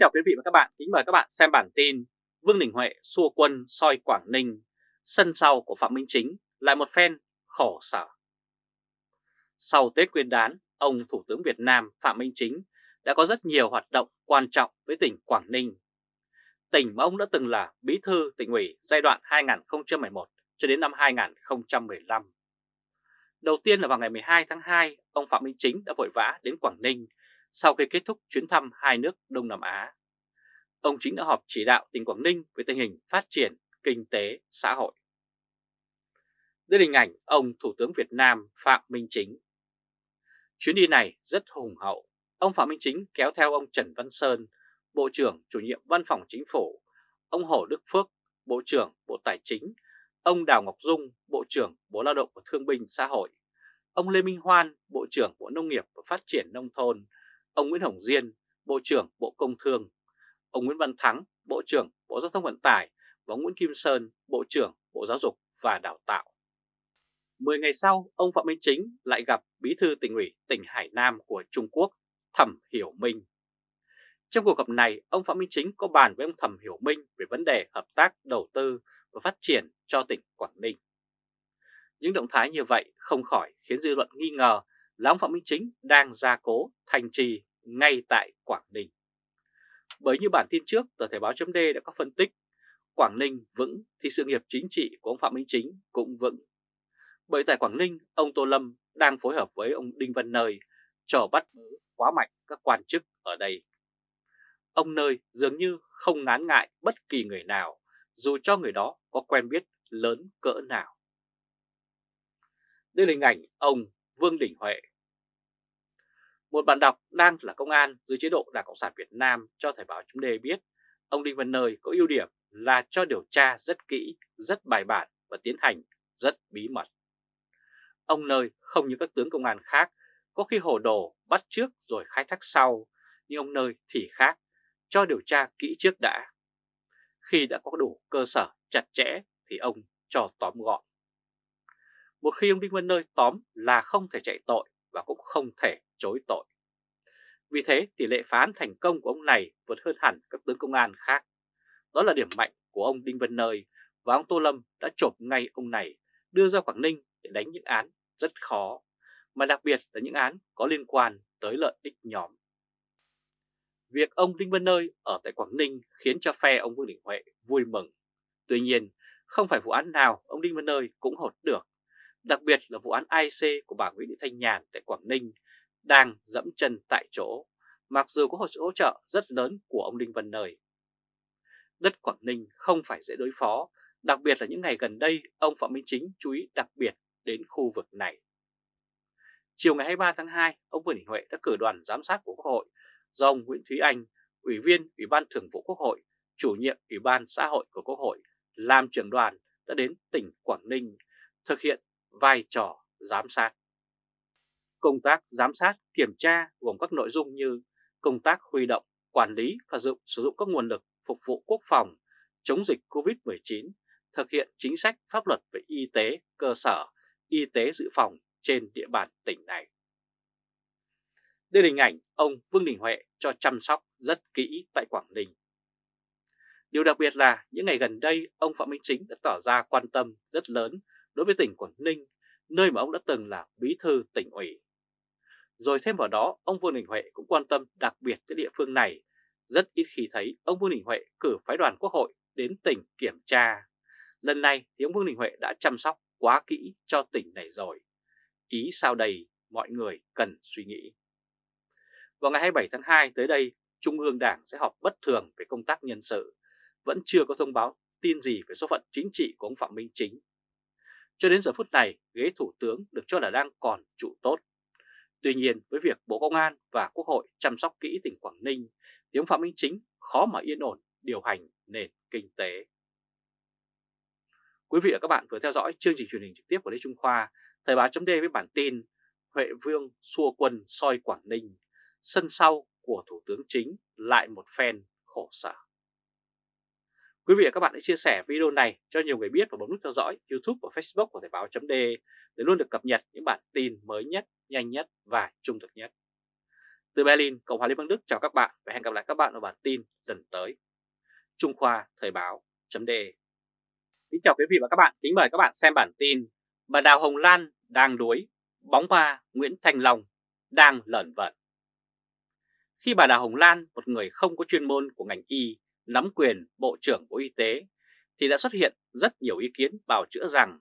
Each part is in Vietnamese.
chào quý vị và các bạn, kính mời các bạn xem bản tin Vương Đình Huệ xua quân soi Quảng Ninh, sân sau của Phạm Minh Chính lại một phen khổ sở. Sau Tết Nguyên đán, ông Thủ tướng Việt Nam Phạm Minh Chính đã có rất nhiều hoạt động quan trọng với tỉnh Quảng Ninh. Tỉnh mà ông đã từng là bí thư tỉnh ủy giai đoạn 2011 cho đến năm 2015. Đầu tiên là vào ngày 12 tháng 2, ông Phạm Minh Chính đã vội vã đến Quảng Ninh sau khi kết thúc chuyến thăm hai nước Đông Nam Á. Ông Chính đã họp chỉ đạo tỉnh Quảng Ninh về tình hình phát triển kinh tế, xã hội. Đây là hình ảnh ông Thủ tướng Việt Nam Phạm Minh Chính. Chuyến đi này rất hùng hậu. Ông Phạm Minh Chính kéo theo ông Trần Văn Sơn, Bộ trưởng chủ nhiệm Văn phòng Chính phủ, ông Hồ Đức Phước, Bộ trưởng Bộ Tài chính, ông Đào Ngọc Dung, Bộ trưởng Bộ Lao động và Thương binh Xã hội, ông Lê Minh Hoan, Bộ trưởng Bộ Nông nghiệp và Phát triển Nông thôn, ông Nguyễn Hồng Diên, Bộ trưởng Bộ Công Thương, ông Nguyễn Văn Thắng, Bộ trưởng Bộ Giao thông Vận tải và ông Nguyễn Kim Sơn, Bộ trưởng Bộ Giáo dục và Đào tạo. Mười ngày sau, ông Phạm Minh Chính lại gặp Bí thư tỉnh ủy tỉnh Hải Nam của Trung Quốc, Thẩm Hiểu Minh. Trong cuộc gặp này, ông Phạm Minh Chính có bàn với ông Thẩm Hiểu Minh về vấn đề hợp tác đầu tư và phát triển cho tỉnh Quảng Ninh. Những động thái như vậy không khỏi khiến dư luận nghi ngờ là ông Phạm Minh Chính đang gia cố thành trì ngay tại Quảng Ninh. Bởi như bản tin trước, tờ Thể báo chấm đã có phân tích, Quảng Ninh vững thì sự nghiệp chính trị của ông Phạm Minh Chính cũng vững. Bởi tại Quảng Ninh, ông Tô Lâm đang phối hợp với ông Đinh Văn Nơi trò bắt quá mạnh các quan chức ở đây. Ông Nơi dường như không ngán ngại bất kỳ người nào, dù cho người đó có quen biết lớn cỡ nào. Đây là hình ảnh ông Vương Đình Huệ một bạn đọc đang là công an dưới chế độ Đảng Cộng sản Việt Nam cho Thời báo chúng đề biết ông Đinh Văn Nơi có ưu điểm là cho điều tra rất kỹ, rất bài bản và tiến hành rất bí mật. Ông Nơi không như các tướng công an khác, có khi hồ đồ bắt trước rồi khai thác sau, nhưng ông Nơi thì khác, cho điều tra kỹ trước đã. Khi đã có đủ cơ sở chặt chẽ thì ông cho tóm gọn. Một khi ông Đinh Văn Nơi tóm là không thể chạy tội và cũng không thể chối tội. Vì thế tỷ lệ phá án thành công của ông này vượt hơn hẳn các tướng công an khác. Đó là điểm mạnh của ông Đinh Văn Nơi và ông Tô Lâm đã chộp ngay ông này đưa ra Quảng Ninh để đánh những án rất khó, mà đặc biệt là những án có liên quan tới lợi ích nhóm. Việc ông Đinh Văn Nơi ở tại Quảng Ninh khiến cho phe ông Vương Đình Huệ vui mừng. Tuy nhiên, không phải vụ án nào ông Đinh Văn Nơi cũng hột được, đặc biệt là vụ án IC của bà Nguyễn Thị Thanh Nhàn tại Quảng Ninh đang dẫm chân tại chỗ, mặc dù có hỗ trợ rất lớn của ông Đinh Văn Nơi. Đất Quảng Ninh không phải dễ đối phó, đặc biệt là những ngày gần đây ông Phạm Minh Chính chú ý đặc biệt đến khu vực này. Chiều ngày 23 tháng 2, ông Vương Đình Huệ đã cử đoàn giám sát của Quốc hội do ông Nguyễn Thúy Anh, Ủy viên Ủy ban Thường vụ Quốc hội, chủ nhiệm Ủy ban xã hội của Quốc hội, làm trưởng đoàn đã đến tỉnh Quảng Ninh thực hiện vai trò giám sát. Công tác giám sát, kiểm tra gồm các nội dung như công tác huy động, quản lý và dụng, sử dụng các nguồn lực phục vụ quốc phòng, chống dịch COVID-19, thực hiện chính sách pháp luật về y tế, cơ sở, y tế dự phòng trên địa bàn tỉnh này. Đây là hình ảnh ông Vương Đình Huệ cho chăm sóc rất kỹ tại Quảng Ninh. Điều đặc biệt là những ngày gần đây ông Phạm Minh Chính đã tỏ ra quan tâm rất lớn đối với tỉnh Quảng Ninh, nơi mà ông đã từng là bí thư tỉnh ủy. Rồi thêm vào đó, ông Vương Đình Huệ cũng quan tâm đặc biệt tới địa phương này. Rất ít khi thấy ông Vương Đình Huệ cử phái đoàn quốc hội đến tỉnh kiểm tra. Lần này thì ông Vương Đình Huệ đã chăm sóc quá kỹ cho tỉnh này rồi. Ý sao đây mọi người cần suy nghĩ. Vào ngày 27 tháng 2 tới đây, Trung ương Đảng sẽ họp bất thường về công tác nhân sự. Vẫn chưa có thông báo tin gì về số phận chính trị của ông Phạm Minh Chính. Cho đến giờ phút này, ghế thủ tướng được cho là đang còn trụ tốt. Tuy nhiên với việc Bộ Công an và Quốc hội chăm sóc kỹ tỉnh Quảng Ninh thì ông Phạm Minh Chính khó mà yên ổn điều hành nền kinh tế. Quý vị và các bạn vừa theo dõi chương trình truyền hình trực tiếp của Lê Trung Khoa, Thời báo chấm với bản tin Huệ Vương xua quân soi Quảng Ninh, sân sau của Thủ tướng Chính lại một phen khổ sở. Quý vị và các bạn hãy chia sẻ video này cho nhiều người biết và bấm nút theo dõi YouTube và Facebook của Thời Báo .de để luôn được cập nhật những bản tin mới nhất nhanh nhất và trung thực nhất. Từ Berlin, Cộng hòa Liên bang Đức chào các bạn và hẹn gặp lại các bạn ở bản tin lần tới. Trung Khoa Thời Báo .de Kính chào quý vị và các bạn, kính mời các bạn xem bản tin Bà Đào Hồng Lan đang đuối, bóng ma Nguyễn Thành Long đang lẩn vẩn. Khi bà Đào Hồng Lan, một người không có chuyên môn của ngành y, nắm quyền Bộ trưởng Bộ Y tế, thì đã xuất hiện rất nhiều ý kiến bào chữa rằng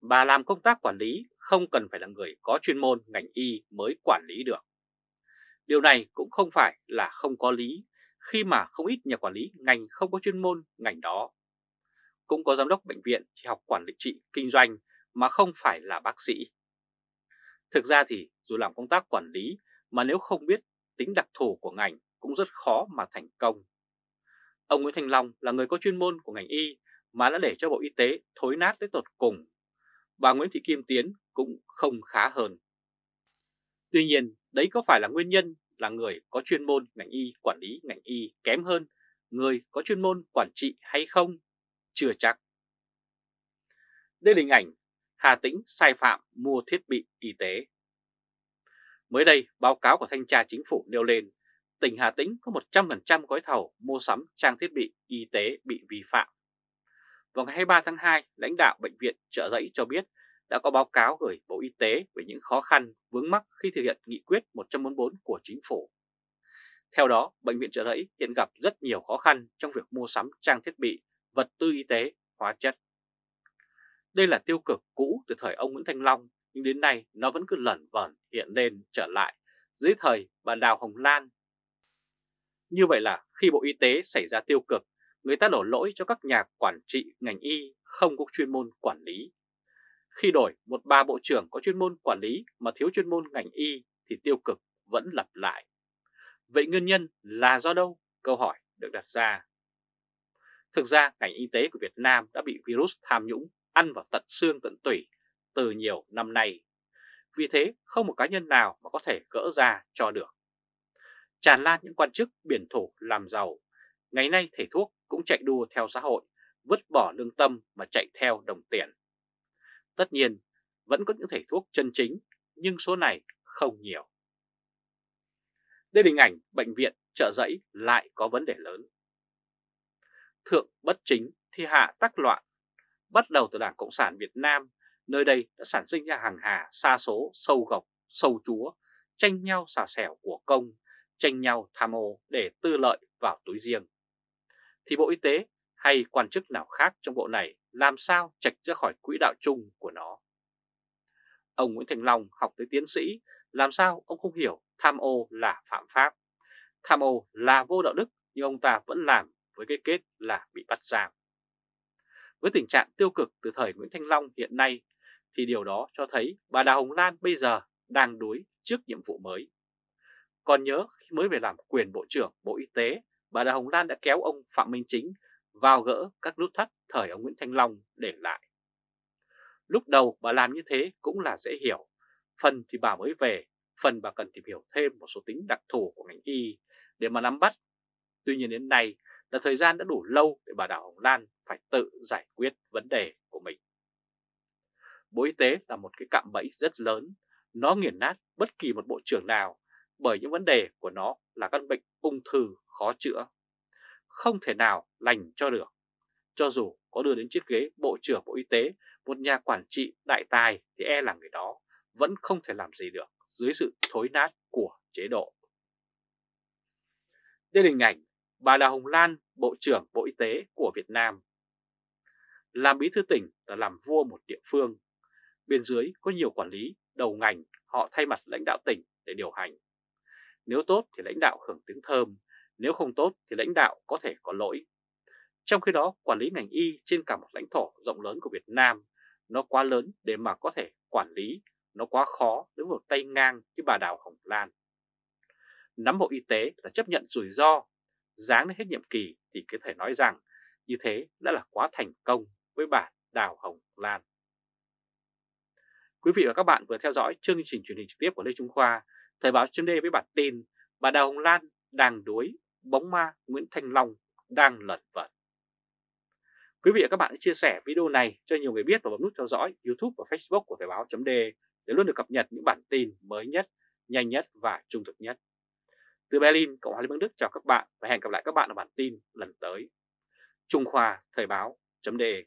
bà làm công tác quản lý không cần phải là người có chuyên môn ngành y mới quản lý được. Điều này cũng không phải là không có lý khi mà không ít nhà quản lý ngành không có chuyên môn ngành đó. Cũng có giám đốc bệnh viện chỉ học quản lý trị kinh doanh mà không phải là bác sĩ. Thực ra thì dù làm công tác quản lý mà nếu không biết tính đặc thù của ngành cũng rất khó mà thành công. Ông Nguyễn Thành Long là người có chuyên môn của ngành y mà đã để cho Bộ Y tế thối nát tới tột cùng. Bà Nguyễn Thị Kim Tiến cũng không khá hơn. Tuy nhiên, đấy có phải là nguyên nhân là người có chuyên môn ngành y quản lý ngành y kém hơn người có chuyên môn quản trị hay không? Chưa chắc. Đây là hình ảnh Hà Tĩnh sai phạm mua thiết bị y tế. Mới đây, báo cáo của Thanh tra Chính phủ nêu lên tỉnh Hà Tĩnh có 100% gói thầu mua sắm trang thiết bị y tế bị vi phạm. Vào ngày 23 tháng 2, lãnh đạo Bệnh viện Trợ Giấy cho biết đã có báo cáo gửi Bộ Y tế về những khó khăn vướng mắc khi thực hiện nghị quyết 144 của chính phủ. Theo đó, Bệnh viện Trợ giấy hiện gặp rất nhiều khó khăn trong việc mua sắm trang thiết bị, vật tư y tế, hóa chất. Đây là tiêu cực cũ từ thời ông Nguyễn Thanh Long, nhưng đến nay nó vẫn cứ lẩn vẩn hiện lên trở lại dưới thời bà Đào Hồng Lan. Như vậy là khi Bộ Y tế xảy ra tiêu cực, người ta đổ lỗi cho các nhà quản trị ngành y không có chuyên môn quản lý khi đổi một ba bộ trưởng có chuyên môn quản lý mà thiếu chuyên môn ngành y thì tiêu cực vẫn lặp lại. Vậy nguyên nhân là do đâu? Câu hỏi được đặt ra. Thực ra ngành y tế của Việt Nam đã bị virus tham nhũng ăn vào tận xương tận tủy từ nhiều năm nay. Vì thế không một cá nhân nào mà có thể gỡ ra cho được. Tràn lan những quan chức biển thủ làm giàu, ngày nay thầy thuốc cũng chạy đua theo xã hội, vứt bỏ lương tâm mà chạy theo đồng tiền. Tất nhiên, vẫn có những thầy thuốc chân chính, nhưng số này không nhiều. Đây là hình ảnh bệnh viện trợ giấy lại có vấn đề lớn. Thượng bất chính thì hạ tắc loạn. Bắt đầu từ Đảng Cộng sản Việt Nam, nơi đây đã sản sinh ra hàng hà xa số, sâu gọc, sâu chúa, tranh nhau xà xẻo của công, tranh nhau tham ô để tư lợi vào túi riêng. Thì Bộ Y tế hay quan chức nào khác trong bộ này làm sao trạch ra khỏi quỹ đạo chung của nó. Ông Nguyễn Thành Long học tới tiến sĩ, làm sao ông không hiểu tham ô là phạm pháp. Tham ô là vô đạo đức nhưng ông ta vẫn làm với cái kết là bị bắt giam. Với tình trạng tiêu cực từ thời Nguyễn Thanh Long hiện nay thì điều đó cho thấy bà Đào Hồng Lan bây giờ đang đuối trước nhiệm vụ mới. Còn nhớ khi mới về làm quyền Bộ trưởng Bộ Y tế, bà Đào Hồng Lan đã kéo ông Phạm Minh Chính vào gỡ các nút thắt thời ông Nguyễn Thanh Long để lại. Lúc đầu bà làm như thế cũng là dễ hiểu, phần thì bà mới về, phần bà cần tìm hiểu thêm một số tính đặc thù của ngành y để mà nắm bắt. Tuy nhiên đến nay là thời gian đã đủ lâu để bà Đào Hồng Lan phải tự giải quyết vấn đề của mình. Bộ Y tế là một cái cạm bẫy rất lớn, nó nghiền nát bất kỳ một bộ trưởng nào bởi những vấn đề của nó là căn bệnh ung thư khó chữa không thể nào lành cho được. Cho dù có đưa đến chiếc ghế Bộ trưởng Bộ Y tế, một nhà quản trị đại tài thì e là người đó vẫn không thể làm gì được dưới sự thối nát của chế độ. Đây là hình ảnh bà Đào Hồng Lan, Bộ trưởng Bộ Y tế của Việt Nam. Làm bí thư tỉnh là làm vua một địa phương. Bên dưới có nhiều quản lý, đầu ngành, họ thay mặt lãnh đạo tỉnh để điều hành. Nếu tốt thì lãnh đạo hưởng tiếng thơm, nếu không tốt thì lãnh đạo có thể có lỗi. Trong khi đó, quản lý ngành y trên cả một lãnh thổ rộng lớn của Việt Nam, nó quá lớn để mà có thể quản lý, nó quá khó với một tay ngang như bà Đào Hồng Lan. Nắm bộ y tế là chấp nhận rủi ro, dáng đến hết nhiệm kỳ thì có thể nói rằng như thế đã là quá thành công với bà Đào Hồng Lan. Quý vị và các bạn vừa theo dõi chương trình truyền hình trực tiếp của Lê Trung Khoa, Thời báo chấm với bản tin bà Đào Hồng Lan đang đuối bóng ma Nguyễn Thanh Long đang lật vật. Quý vị và các bạn hãy chia sẻ video này cho nhiều người biết và bấm nút theo dõi YouTube và Facebook của Thời báo .de để luôn được cập nhật những bản tin mới nhất, nhanh nhất và trung thực nhất. Từ Berlin, Cộng hòa Liên bang Đức chào các bạn và hẹn gặp lại các bạn ở bản tin lần tới. Trung Khoa Thời báo.de